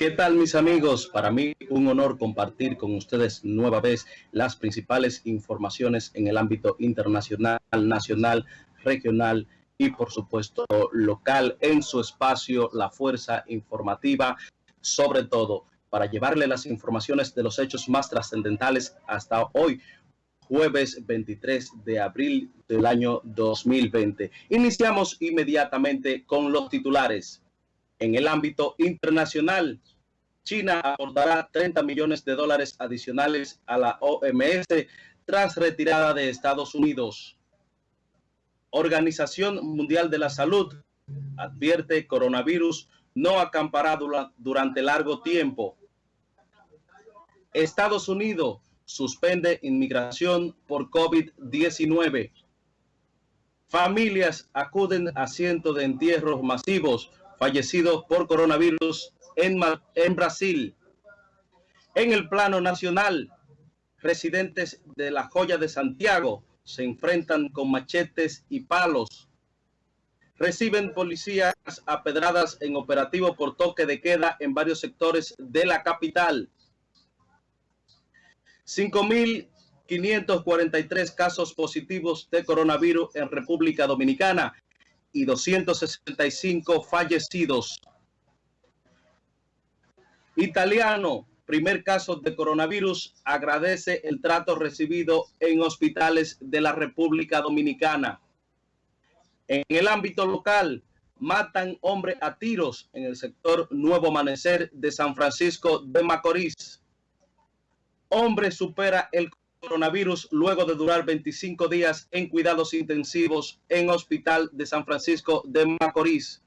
¿Qué tal mis amigos? Para mí un honor compartir con ustedes nueva vez las principales informaciones en el ámbito internacional, nacional, regional y por supuesto local en su espacio La Fuerza Informativa, sobre todo para llevarle las informaciones de los hechos más trascendentales hasta hoy, jueves 23 de abril del año 2020. Iniciamos inmediatamente con los titulares. En el ámbito internacional, China aportará 30 millones de dólares adicionales a la OMS tras retirada de Estados Unidos. Organización Mundial de la Salud advierte coronavirus no acampará durante largo tiempo. Estados Unidos suspende inmigración por COVID-19. Familias acuden a cientos de entierros masivos fallecidos por coronavirus en, Brasil. En el plano nacional, residentes de la Joya de Santiago se enfrentan con machetes y palos. Reciben policías apedradas en operativo por toque de queda en varios sectores de la capital. 5.543 casos positivos de coronavirus en República Dominicana y 265 fallecidos. Italiano, primer caso de coronavirus, agradece el trato recibido en hospitales de la República Dominicana. En el ámbito local, matan hombre a tiros en el sector Nuevo Amanecer de San Francisco de Macorís. Hombre supera el coronavirus luego de durar 25 días en cuidados intensivos en Hospital de San Francisco de Macorís.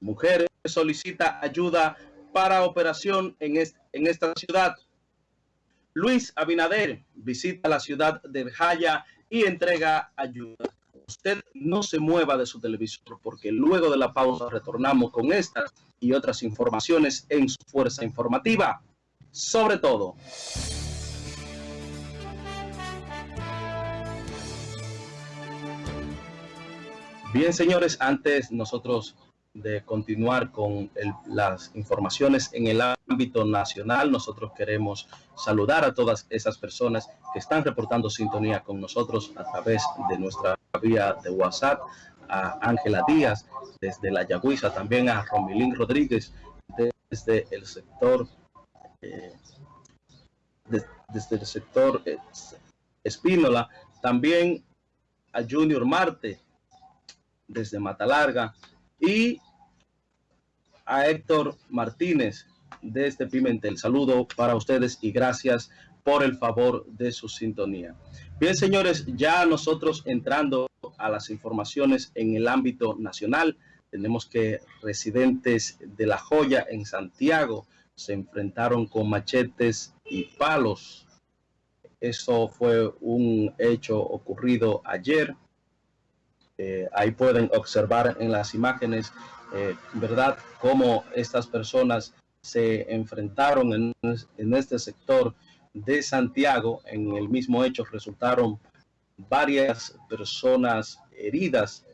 Mujer solicita ayuda para operación en, en esta ciudad. Luis Abinader visita la ciudad de Jaya y entrega ayuda. Usted no se mueva de su televisor porque luego de la pausa retornamos con estas y otras informaciones en su fuerza informativa. Sobre todo. Bien, señores, antes nosotros de continuar con las informaciones en el ámbito nacional, nosotros queremos saludar a todas esas personas que están reportando sintonía con nosotros a través de nuestra vía de WhatsApp, a Ángela Díaz desde La Yagüiza, también a Romilín Rodríguez desde el sector eh, desde el sector eh, Espínola, también a Junior Marte desde Matalarga y a Héctor Martínez desde Pimentel. Saludo para ustedes y gracias por el favor de su sintonía. Bien, señores, ya nosotros entrando a las informaciones en el ámbito nacional, tenemos que residentes de La Joya en Santiago se enfrentaron con machetes y palos. Eso fue un hecho ocurrido ayer eh, ahí pueden observar en las imágenes, eh, ¿verdad?, cómo estas personas se enfrentaron en, este sector de Santiago. En el mismo hecho resultaron varias personas heridas.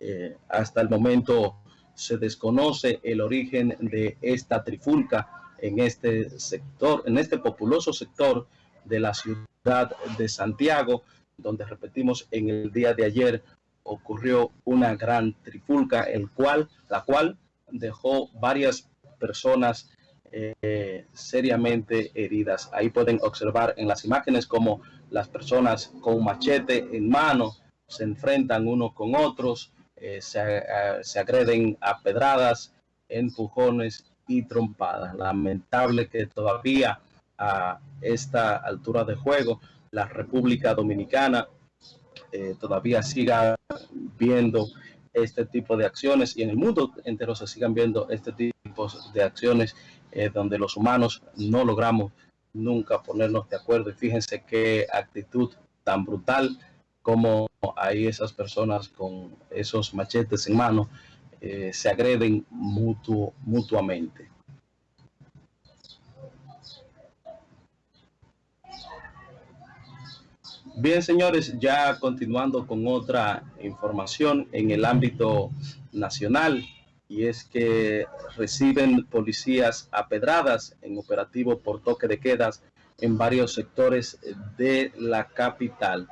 Eh, hasta el momento se desconoce el origen de esta trifulca en este sector, en este populoso sector de la ciudad de Santiago, donde repetimos en el día de ayer ocurrió una gran trifulca, el cual, la cual dejó varias personas eh, seriamente heridas. Ahí pueden observar en las imágenes como las personas con machete en mano se enfrentan unos con otros, eh, se, uh, se, agreden a pedradas, empujones y trompadas. Lamentable que todavía a esta altura de juego la República Dominicana eh, todavía siga viendo este tipo de acciones y en el mundo entero se sigan viendo este tipo de acciones eh, donde los humanos no logramos nunca ponernos de acuerdo y fíjense qué actitud tan brutal como hay esas personas con esos machetes en mano eh, se agreden mutuo, mutuamente. Bien, señores, ya continuando con otra información en el ámbito nacional, y es que reciben policías apedradas en operativo por toque de quedas en varios sectores de la capital.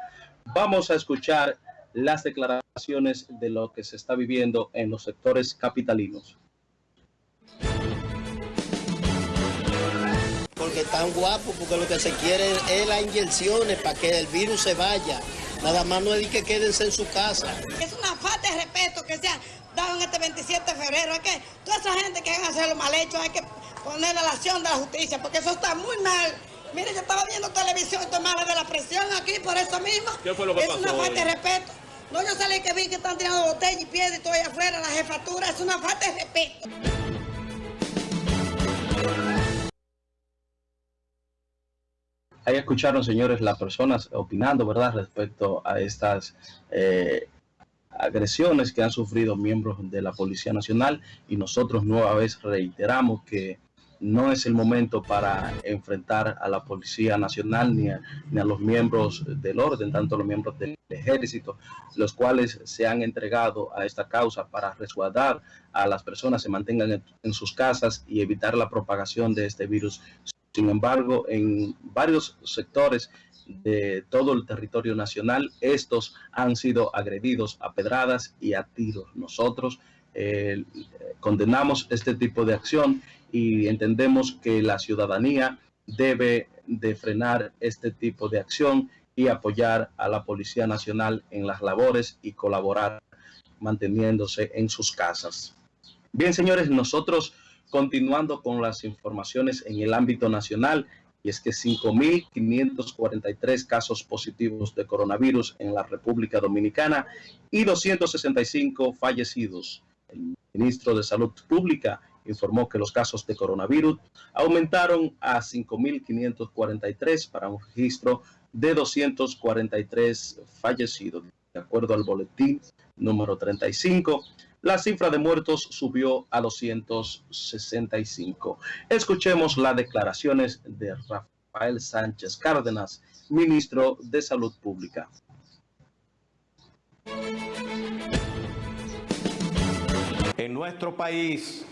Vamos a escuchar las declaraciones de lo que se está viviendo en los sectores capitalinos. Porque están guapos, porque lo que se quiere es las inyecciones para que el virus se vaya. Nada más no es que quédense en su casa. Es una falta de respeto que se ha dado en este 27 de febrero. Es que toda esa gente que van a hacer lo mal hecho hay que ponerle la acción de la justicia, porque eso está muy mal. Mire, yo estaba viendo televisión y tomaba de la presión aquí por eso mismo. ¿Qué fue lo que es pasó una falta de respeto. No, yo salí que vi que están tirando botellas y piedras y todo allá afuera, la jefatura, es una falta de respeto. Ahí escucharon, señores, las personas opinando, ¿verdad?, respecto a estas eh, agresiones que han sufrido miembros de la Policía Nacional y nosotros nueva vez reiteramos que no es el momento para enfrentar a la Policía Nacional ni a, los miembros del orden, tanto los miembros del ejército, los cuales se han entregado a esta causa para resguardar a las personas, se mantengan en, en sus casas y evitar la propagación de este virus. Sin embargo, en varios sectores de todo el territorio nacional, estos han sido agredidos a pedradas y a tiros. Nosotros eh, condenamos este tipo de acción y entendemos que la ciudadanía debe de frenar este tipo de acción y apoyar a la Policía Nacional en las labores y colaborar manteniéndose en sus casas. Bien, señores, nosotros continuando con las informaciones en el ámbito nacional, y es que 5.543 casos positivos de coronavirus en la República Dominicana y 265 fallecidos. El ministro de Salud Pública informó que los casos de coronavirus aumentaron a 5.543 para un registro de 243 fallecidos. De acuerdo al boletín número 35, la cifra de muertos subió a 265. Escuchemos las declaraciones de Rafael Sánchez Cárdenas, ministro de Salud Pública. En nuestro país,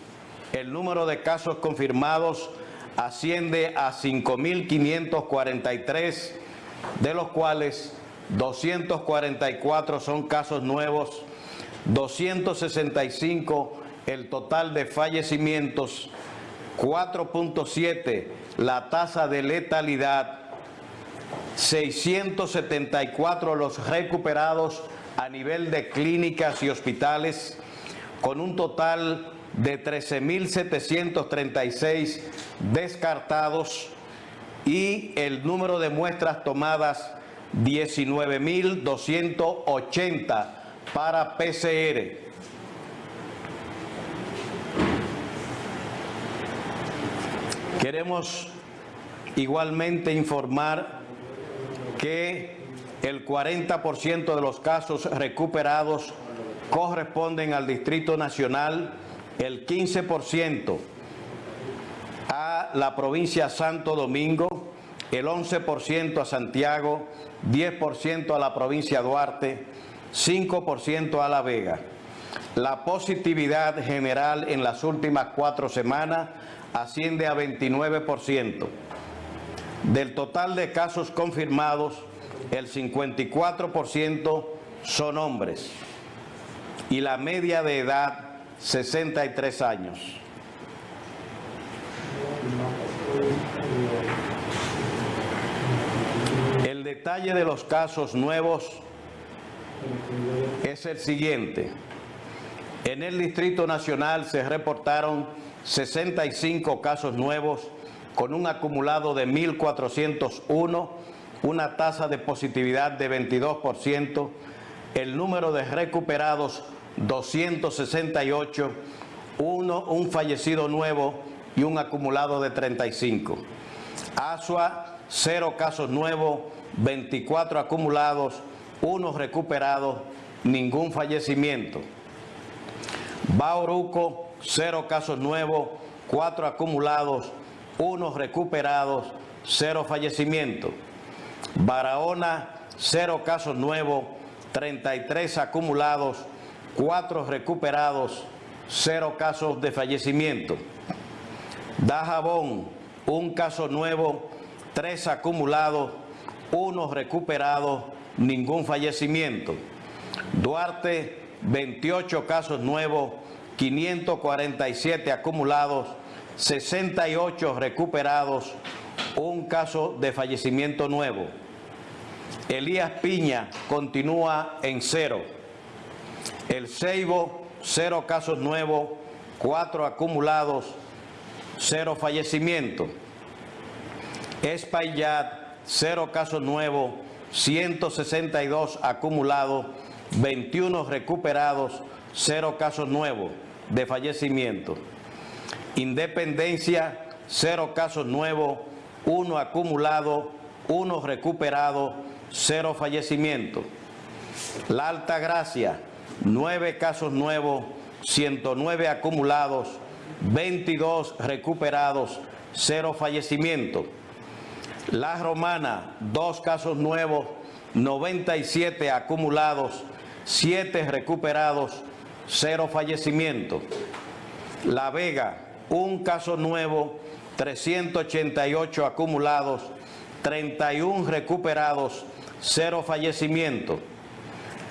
el número de casos confirmados asciende a 5.543, de los cuales 244 son casos nuevos, 265 el total de fallecimientos, 4.7 la tasa de letalidad, 674 los recuperados a nivel de clínicas y hospitales, con un total de 13.736 descartados y el número de muestras tomadas 19.280 para PCR. Queremos igualmente informar que el 40% de los casos recuperados corresponden al Distrito Nacional, el 15% a la provincia Santo Domingo, el 11% a Santiago, 10% a la provincia Duarte, 5% a La Vega. La positividad general en las últimas cuatro semanas asciende a 29%. Del total de casos confirmados, el 54% son hombres y la media de edad 63 años. El detalle de los casos nuevos es el siguiente. En el Distrito Nacional se reportaron 65 casos nuevos con un acumulado de 1.401, una tasa de positividad de 22%, el número de recuperados 268, uno, un fallecido nuevo y un acumulado de 35. Asua, cero casos nuevos, 24 acumulados, uno recuperado, ningún fallecimiento. Bauruco, cero casos nuevos, cuatro acumulados, uno recuperados, cero fallecimiento. Barahona, cero casos nuevos, 33 acumulados, cuatro recuperados, cero casos de fallecimiento. Dajabón, un caso nuevo, tres acumulados, uno recuperado, ningún fallecimiento. Duarte, 28 casos nuevos, 547 acumulados, 68 recuperados, un caso de fallecimiento nuevo. Elías Piña continúa en cero. El Ceibo, cero casos nuevos, cuatro acumulados, cero fallecimiento. Espaillat, cero casos nuevos, 162 acumulados, 21 recuperados, cero casos nuevos de fallecimiento. Independencia, cero casos nuevos, uno acumulado, uno recuperado, cero fallecimiento. La Alta Gracia, nueve casos nuevos, 109 acumulados, 22 recuperados, cero fallecimiento. La Romana, dos casos nuevos, 97 acumulados, 7 recuperados, cero fallecimiento. La Vega, un caso nuevo, 388 acumulados, 31 recuperados, cero fallecimiento.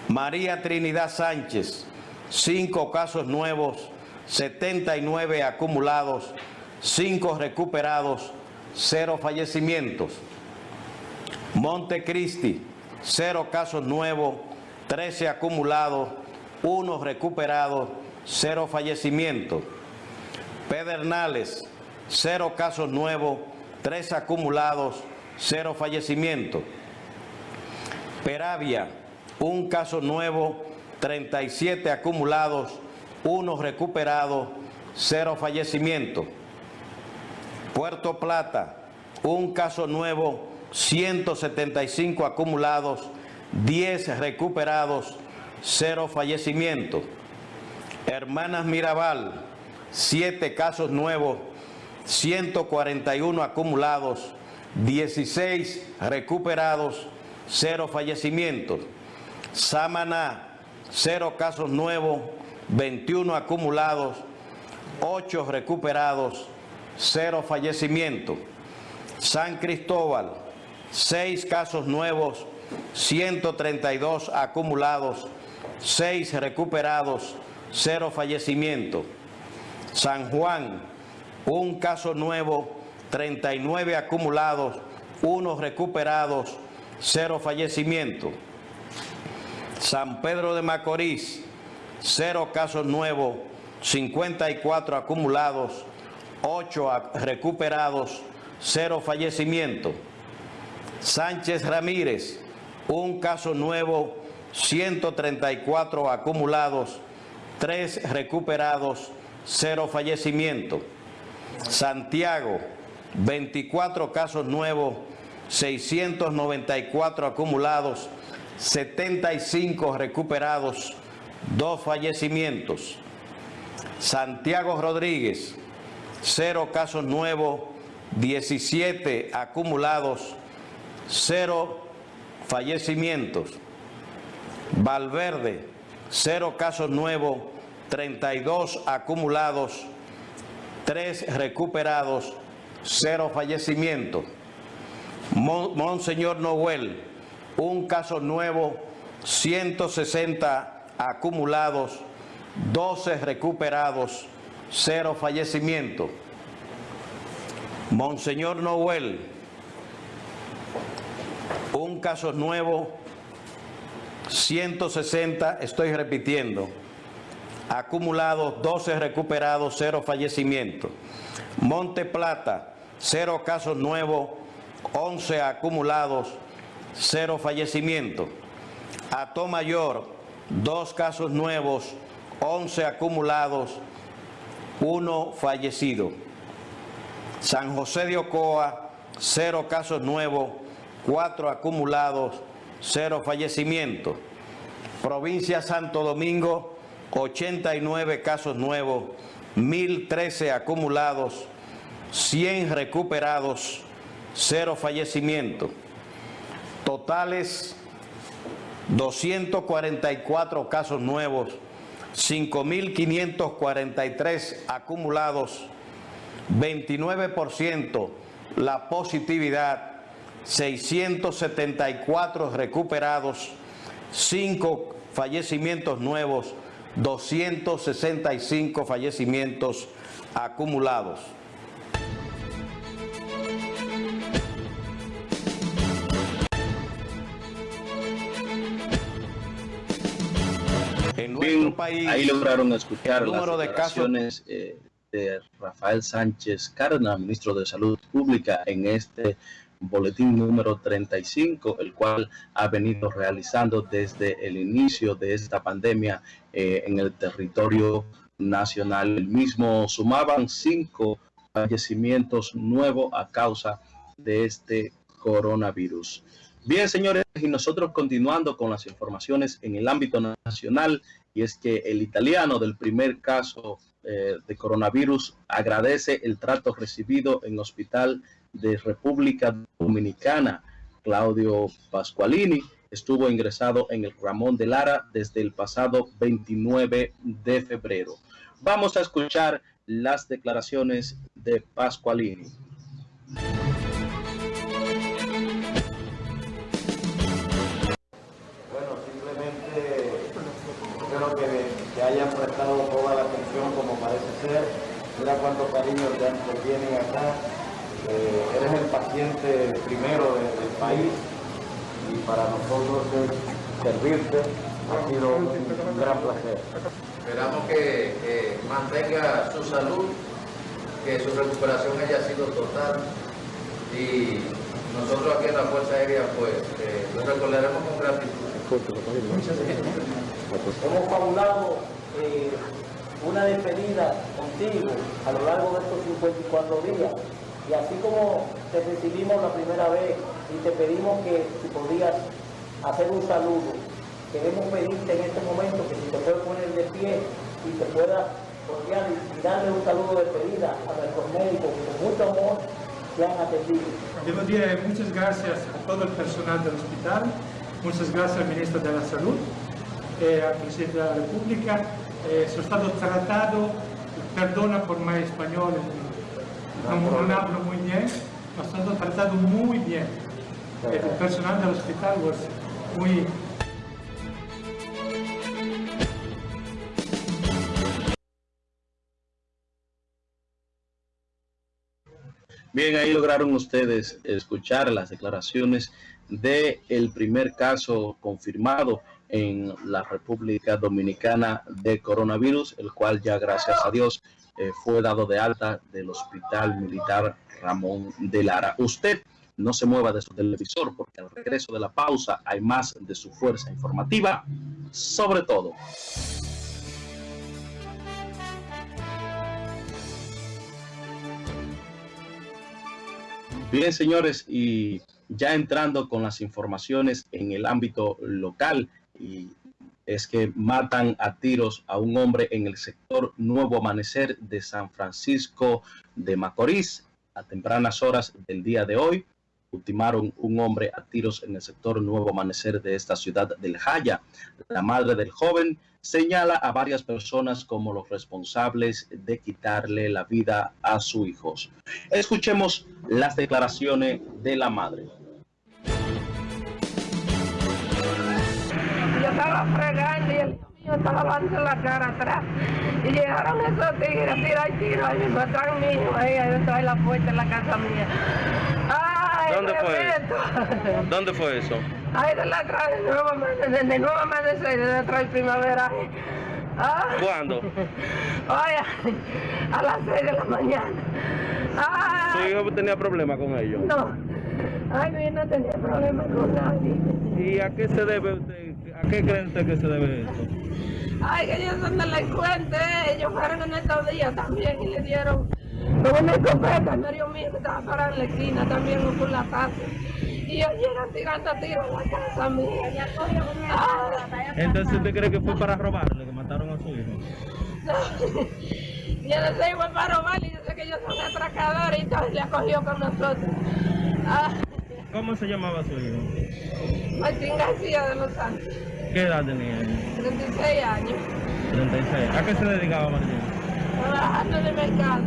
María Trinidad Sánchez, cinco casos nuevos, 79 acumulados, 5 recuperados, cero fallecimientos. Montecristi, cero casos nuevos, 13 acumulados, 1 recuperados, cero fallecimientos. Pedernales, cero casos nuevos, 3 acumulados, cero fallecimientos. Peravia, un caso nuevo, 37 acumulados, 1 recuperados, cero fallecimientos. Puerto Plata, un caso nuevo, 175 acumulados, 10 recuperados, cero fallecimientos. Hermanas Mirabal, 7 casos nuevos, 141 acumulados, 16 recuperados, cero fallecimientos. Samaná, cero casos nuevos, 21 acumulados, 8 recuperados, cero fallecimientos. San Cristóbal, 6 casos nuevos, 132 acumulados, 6 recuperados, cero fallecimientos. San Juan, un caso nuevo, 39 acumulados, 1 recuperados, cero fallecimientos. San Pedro de Macorís, cero casos nuevos, 54 acumulados, 8 recuperados, cero fallecimientos. Sánchez Ramírez, un caso nuevo, 134 acumulados, 3 recuperados, cero fallecimientos. Santiago, 24 casos nuevos, 694 acumulados, 75 recuperados, 2 fallecimientos. Santiago Rodríguez, 0 casos nuevos, 17 acumulados, 0 fallecimientos. Valverde, 0 casos nuevos, 32 acumulados, 3 recuperados, 0 fallecimientos. Monseñor Noel, un caso nuevo, 160 acumulados, 12 recuperados, 0 fallecimientos. Monseñor Noel, un caso nuevo, 160, estoy repitiendo, acumulados, 12 recuperados, 0 fallecimientos. Monte Plata, 0 casos nuevos, 11 acumulados, cero fallecimientos. Ato Mayor, dos casos nuevos, 11 acumulados, uno fallecido. San José de Ocoa, cero casos nuevos, cuatro acumulados, cero fallecimientos. Provincia Santo Domingo, 89 casos nuevos, 1013 acumulados, 100 recuperados, cero fallecimientos. Totales 244 casos nuevos, 5.543 acumulados, 29% la positividad, 674 recuperados, 5 fallecimientos nuevos, 265 fallecimientos acumulados. País, ahí lograron escuchar las declaraciones de, eh, de Rafael Sánchez Carna, ministro de Salud Pública, en este boletín número 35, el cual ha venido realizando desde el inicio de esta pandemia eh, en el territorio nacional. El mismo sumaban cinco fallecimientos nuevos a causa de este coronavirus. Bien, señores, y nosotros continuando con las informaciones en el ámbito nacional, y es que el italiano del primer caso eh, de coronavirus agradece el trato recibido en hospital de República Dominicana. Claudio Pascualini estuvo ingresado en el Ramón de Lara desde el pasado 29 de febrero. Vamos a escuchar las declaraciones de Pascualini. Hayan prestado toda la atención como parece ser. Mira cuánto cariño te, te tienen acá eh, eres el paciente primero de, del país y para nosotros es servirte ha sido un gran placer. Esperamos que, que, mantenga su salud, que su recuperación haya sido total y nosotros aquí en la Fuerza Aérea pues eh, lo recordaremos con gratitud. Hemos fabulado eh, una despedida contigo a lo largo de estos 54 días y así como te recibimos la primera vez y te pedimos que si podías hacer un saludo, queremos pedirte en este momento que si te puedes poner de pie y te puedas cordial y darle un saludo de despedida a nuestros médicos que con mucho amor te han atendido. Debo decir muchas gracias a todo el personal del hospital, muchas gracias al ministro de la Salud, eh, al presidente de la República. Eh, sono stato trattato, perdona por mi español, no, no. hablo muy bien, ha sido tratado muy bien. El personal del hospital was muy... Bien, ahí lograron ustedes escuchar las declaraciones de el primer caso confirmado en la República Dominicana de coronavirus, el cual ya gracias a Dios eh, fue dado de alta del Hospital Militar Ramón de Lara. Usted no se mueva de su televisor porque al regreso de la pausa hay más de su fuerza informativa, sobre todo. Bien, señores, y ya entrando con las informaciones en el ámbito local, y es que matan a tiros a un hombre en el sector Nuevo Amanecer de San Francisco de Macorís a tempranas horas del día de hoy. Ultimaron un hombre a tiros en el sector Nuevo Amanecer de esta ciudad del Jaya. La madre del joven señala a varias personas como los responsables de quitarle la vida a sus hijos. Escuchemos las declaraciones de la madre. Estaba fregando y el mío estaba lavando la cara atrás. Y llegaron esos tigres, tira y tira, y me traen mío ahí adentro de la puerta en la casa mía. Ay, ¿Dónde fue eso? ¿Dónde fue eso? Ahí de la atrás, de nuevo amanecer, de nuevo amanecer, de atrás de primavera. Ah. ¿Cuándo? Oye, a las 6 de la mañana. Ay. ¿Su hijo tenía problemas con ellos? No. Ay, mi no tenía problemas con nadie. ¿Y a qué se debe usted? ¿A qué creen usted que se debe esto? Ay, que ellos son delincuentes. Ellos fueron en estos días también y le dieron con una escopeta. Mario mío que estaba parado en la esquina también por la casa. Y ellos llegan tirando tiros a la casa mía. Entonces, ¿usted cree que fue para robarle, que mataron a su hijo? Yo no sé, fue para robarle. Yo sé que ellos son atracadores y entonces le acogió con nosotros. Ah. ¿Cómo se llamaba su hijo? Martín García de los Santos. ¿Qué edad tenía él? 36 años. 36. ¿A qué se dedicaba Martín? Trabajando en el mercado.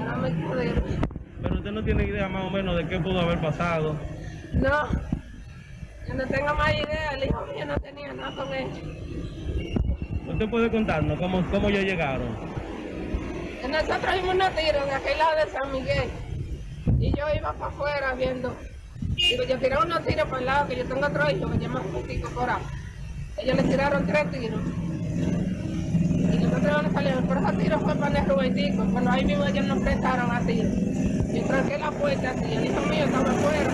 Era mercadero. Pero usted no tiene idea más o menos de qué pudo haber pasado. No. Yo no tengo más idea. El hijo mío no tenía nada con él. ¿Usted puede contarnos cómo, cómo ellos llegaron? Nosotros vimos unos tiros de aquel lado de San Miguel. Y yo iba para afuera viendo. Digo, yo tiré unos tiros para el lado, que yo tengo otro hijo que llama Justico Cora. Ellos le tiraron tres tiros. Y nosotros no salimos. Por esos tiros fue para el Rubentico. Bueno, ahí mismo ellos nos prestaron a tiros. Yo tranqué la puerta así, el hijo mío estaba afuera.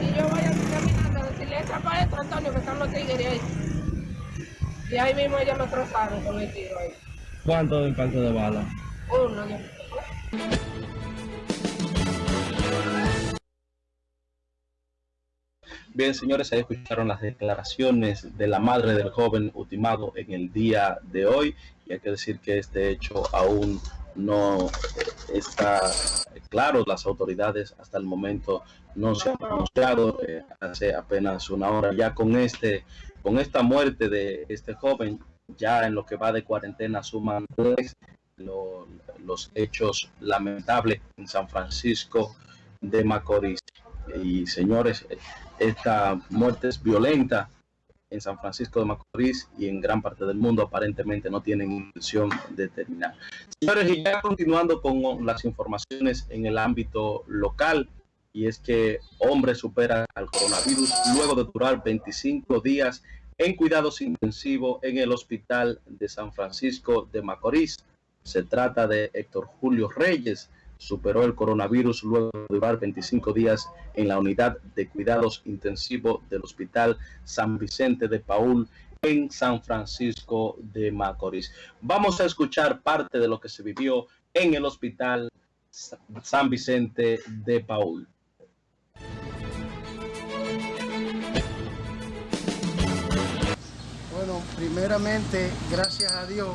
Y yo voy así caminando a decirle, echa para esto, Antonio, que están los tigres ahí. Y ahí mismo ellos lo trozaron con el tiro ahí. ¿Cuánto impacto de bala? Uno, yo. Bien, señores, ahí escucharon las declaraciones de la madre del joven ultimado en el día de hoy. Y hay que decir que este hecho aún no está claro. Las autoridades hasta el momento no se han pronunciado. Eh, hace apenas una hora ya con este, con esta muerte de este joven, ya en lo que va de cuarentena suman los hechos lamentables en San Francisco de Macorís. Y señores, esta muerte es violenta en San Francisco de Macorís y en gran parte del mundo aparentemente no tienen intención de terminar. Señores, y ya continuando con las informaciones en el ámbito local, y es que hombre supera al coronavirus luego de durar 25 días en cuidados intensivos en el hospital de San Francisco de Macorís. Se trata de Héctor Julio Reyes, superó el coronavirus luego de durar 25 días en la unidad de cuidados intensivos del Hospital San Vicente de Paul en San Francisco de Macorís. Vamos a escuchar parte de lo que se vivió en el Hospital Sa- San Vicente de Paul. Bueno, primeramente, gracias a Dios,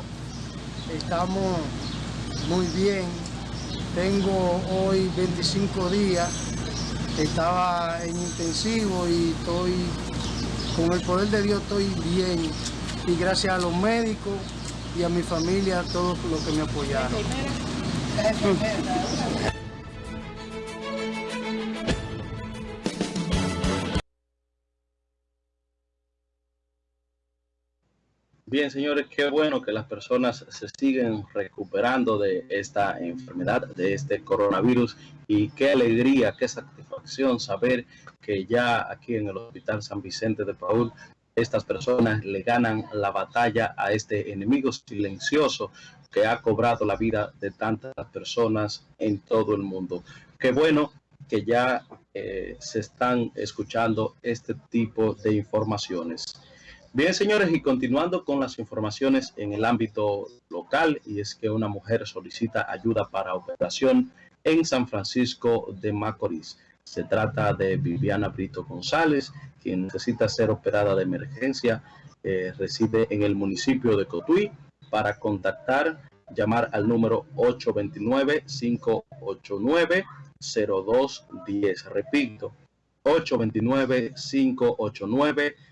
estamos muy bien. Tengo hoy 25 días, estaba en intensivo y estoy, con el poder de Dios, estoy bien. Y gracias a los médicos y a mi familia, a todos los que me apoyaron. Bien, señores, qué bueno que las personas se siguen recuperando de esta enfermedad, de este coronavirus, y qué alegría, qué satisfacción saber que ya aquí en el Hospital San Vicente de Paul estas personas le ganan la batalla a este enemigo silencioso que ha cobrado la vida de tantas personas en todo el mundo. Qué bueno que ya eh, se están escuchando este tipo de informaciones. Bien, señores, y continuando con las informaciones en el ámbito local, y es que una mujer solicita ayuda para operación en San Francisco de Macorís. Se trata de Viviana Brito González, quien necesita ser operada de emergencia. eh, reside en el municipio de Cotuí. Para contactar, llamar al número 829-589-0210. Repito, 829-589-0210.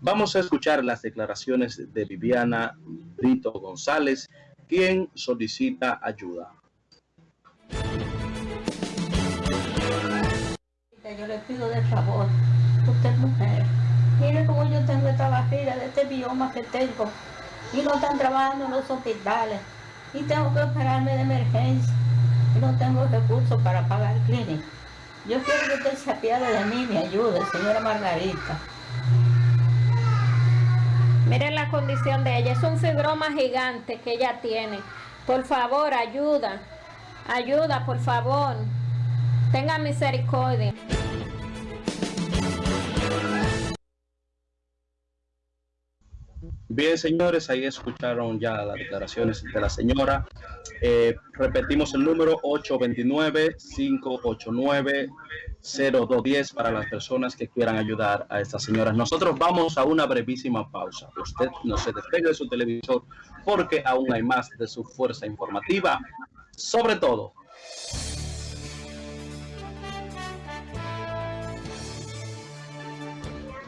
Vamos a escuchar las declaraciones de Viviana Brito González, quien solicita ayuda. Yo le pido de favor, usted mujer, mire cómo yo tengo esta barriga de este bioma que tengo. Y no están trabajando en los hospitales. Y tengo que operarme de emergencia. Y no tengo recursos para pagar clínica. Yo quiero que usted se apiade de mí me ayude, señora Margarita. Miren la condición de ella, es un fibroma gigante que ella tiene. Por favor, ayuda, ayuda, por favor. Tenga misericordia. Bien, señores, ahí escucharon ya las declaraciones de la señora. Eh, repetimos el número 829-589-0210 para las personas que quieran ayudar a estas señoras. Nosotros vamos a una brevísima pausa. Usted no se despegue de su televisor porque aún hay más de su fuerza informativa. Sobre todo,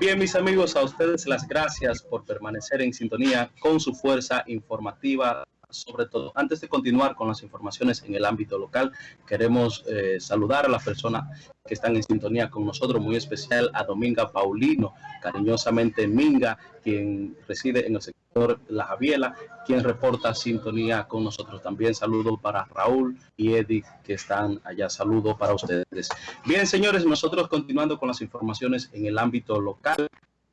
Bien, mis amigos, a ustedes las gracias por permanecer en sintonía con su fuerza informativa sobre todo. Antes de continuar con las informaciones en el ámbito local, queremos eh, saludar a las personas que están en sintonía con nosotros, muy especial a Dominga Paulino, cariñosamente Minga, quien reside en el sector La Javiela, quien reporta sintonía con nosotros. También saludo para Raúl y Eddie, que están allá. Saludo para ustedes. Bien, señores, nosotros continuando con las informaciones en el ámbito local,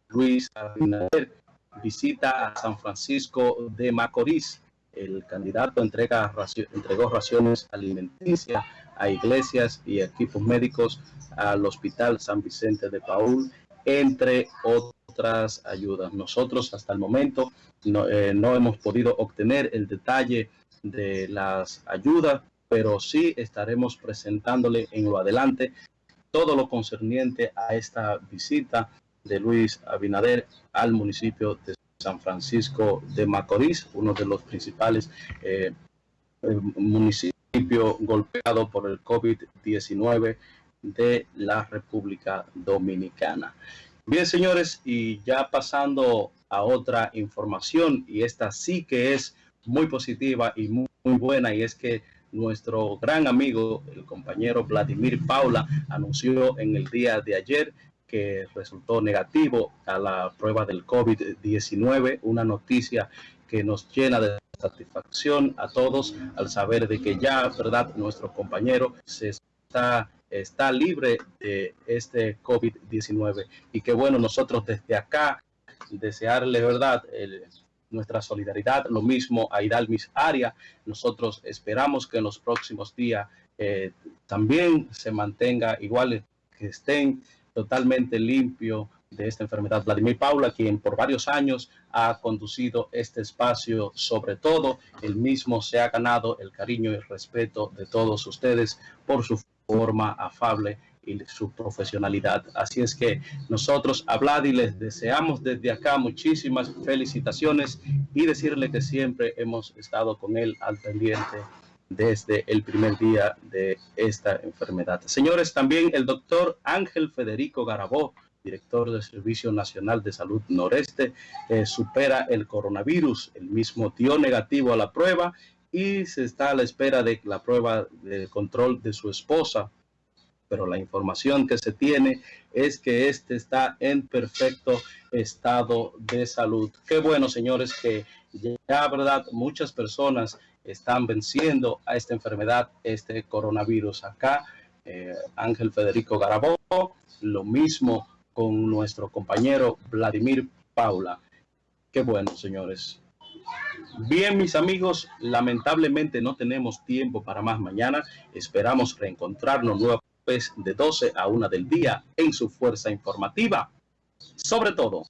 Luis Abinader visita a San Francisco de Macorís el candidato entrega entregó raciones alimenticias a iglesias y equipos médicos al Hospital San Vicente de Paul, entre otras ayudas. Nosotros hasta el momento no, eh, no hemos podido obtener el detalle de las ayudas, pero sí estaremos presentándole en lo adelante todo lo concerniente a esta visita de Luis Abinader al municipio de San Francisco de Macorís, uno de los principales eh, eh, municipios golpeados por el COVID-19 de la República Dominicana. Bien, señores, y ya pasando a otra información, y esta sí que es muy positiva y muy, muy buena, y es que nuestro gran amigo, el compañero Vladimir Paula, anunció en el día de ayer que resultó negativo a la prueba del COVID-19, una noticia que nos llena de satisfacción a todos al saber de que ya, ¿verdad?, nuestro compañero se está, está libre de este COVID-19 y que bueno, nosotros desde acá desearle, ¿verdad?, nuestra solidaridad, lo mismo a Hidalmis Aria. Nosotros esperamos que en los próximos días eh, también se mantenga igual que estén totalmente limpio de esta enfermedad. Vladimir Paula, quien por varios años ha conducido este espacio, sobre todo, él mismo se ha ganado el cariño y el respeto de todos ustedes por su forma afable y su profesionalidad. Así es que nosotros a Vladi les deseamos desde acá muchísimas felicitaciones y decirle que siempre hemos estado con él al pendiente desde el primer día de esta enfermedad. Señores, también el doctor Ángel Federico Garabó, director del Servicio Nacional de Salud Noreste, eh, supera el coronavirus. El mismo dio negativo a la prueba y se está a la espera de la prueba de control de su esposa. Pero la información que se tiene es que este está en perfecto estado de salud. Qué bueno, señores, que ya, verdad, muchas personas están venciendo a esta enfermedad, este coronavirus. Acá, eh, Ángel Federico Garabó, lo mismo con nuestro compañero Vladimir Paula. Qué bueno, señores. Bien, mis amigos, lamentablemente no tenemos tiempo para más mañana. Esperamos reencontrarnos nueva vez de 12 a 1 del día en su fuerza informativa. Sobre todo,